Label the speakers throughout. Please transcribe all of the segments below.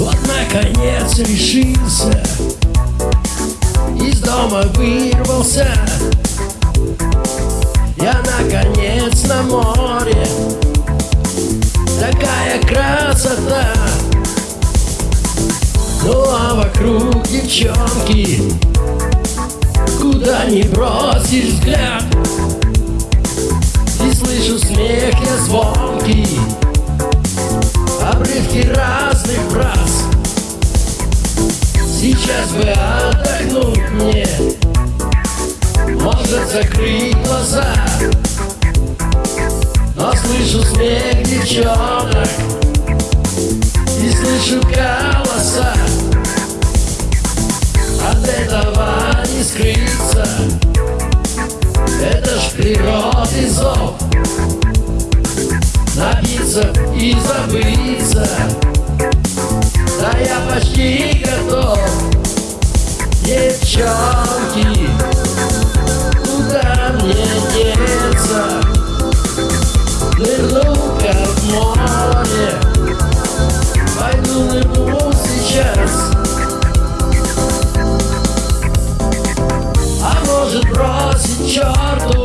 Speaker 1: Вот наконец решился Из дома вырвался. Я наконец на море Такая красота. Ну а вокруг девчонки Куда ни бросишь взгляд. И слышу смех я звонкий. Обрывки разных фраз. Сейчас бы отдохнуть мне. Может закрыть глаза. Но слышу смех девчонок природы зов. Напиться и забыться. Да я почти готов. Девчонки Куда мне деться? Нырну-ка в море. Пойду нырну сейчас. А может бросить черту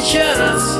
Speaker 1: сейчас.